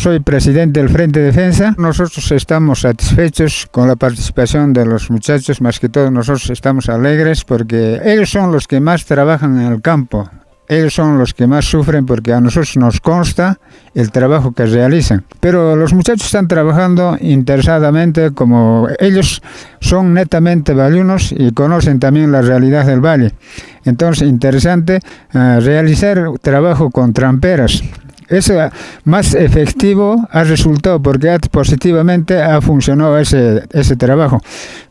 soy presidente del Frente Defensa. Nosotros estamos satisfechos con la participación de los muchachos, más que todo nosotros estamos alegres porque ellos son los que más trabajan en el campo. Ellos son los que más sufren porque a nosotros nos consta el trabajo que realizan. Pero los muchachos están trabajando interesadamente como ellos son netamente valiunos y conocen también la realidad del valle. Entonces, interesante uh, realizar trabajo con tramperas. Eso más efectivo ha resultado porque positivamente ha funcionado ese, ese trabajo.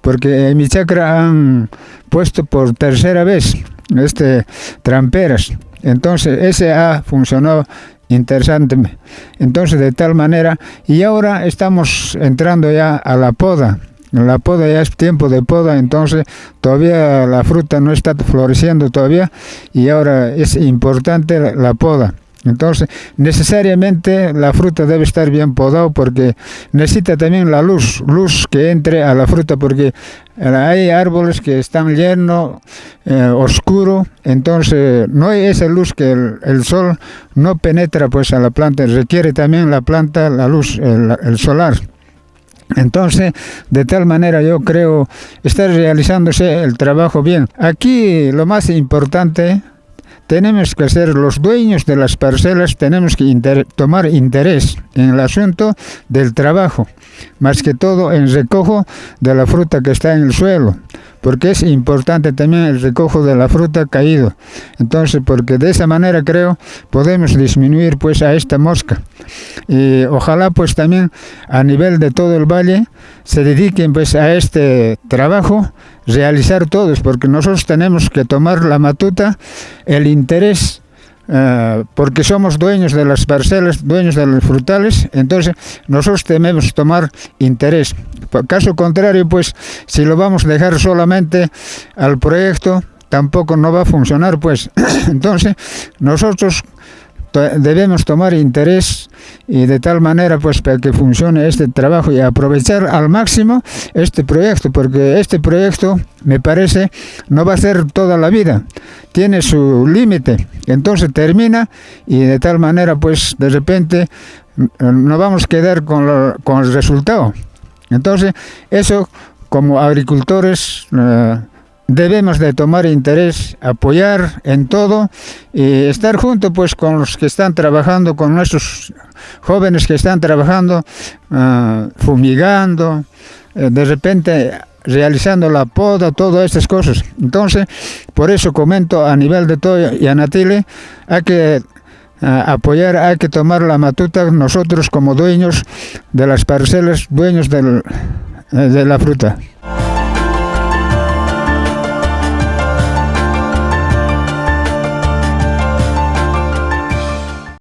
Porque en mi chacra han puesto por tercera vez este tramperas entonces, ese ha funcionado interesante. Entonces, de tal manera, y ahora estamos entrando ya a la poda. La poda ya es tiempo de poda, entonces todavía la fruta no está floreciendo todavía y ahora es importante la poda. Entonces, necesariamente la fruta debe estar bien podado porque necesita también la luz, luz que entre a la fruta porque hay árboles que están llenos, eh, oscuro, entonces no hay esa luz que el, el, sol no penetra pues a la planta, requiere también la planta la luz, el, el solar. Entonces, de tal manera yo creo estar realizándose el trabajo bien. Aquí lo más importante tenemos que ser los dueños de las parcelas, tenemos que tomar interés en el asunto del trabajo, más que todo en recojo de la fruta que está en el suelo, porque es importante también el recojo de la fruta caído. Entonces, porque de esa manera creo podemos disminuir pues a esta mosca. Y ojalá pues también a nivel de todo el valle se dediquen pues a este trabajo realizar todos, porque nosotros tenemos que tomar la matuta, el interés, uh, porque somos dueños de las parcelas, dueños de los frutales, entonces nosotros tenemos tomar interés. Por caso contrario, pues si lo vamos a dejar solamente al proyecto, tampoco no va a funcionar, pues entonces nosotros debemos tomar interés y de tal manera pues para que funcione este trabajo y aprovechar al máximo este proyecto porque este proyecto me parece no va a ser toda la vida. Tiene su límite. Entonces termina y de tal manera pues de repente no vamos a quedar con, lo, con el resultado. Entonces eso como agricultores uh, debemos de tomar interés, apoyar en todo y estar junto pues con los que están trabajando, con nuestros jóvenes que están trabajando, uh, fumigando, uh, de repente realizando la poda, todas estas cosas. Entonces, por eso comento a nivel de todo y a Natile, hay que uh, apoyar, hay que tomar la matuta nosotros como dueños de las parcelas, dueños de la fruta.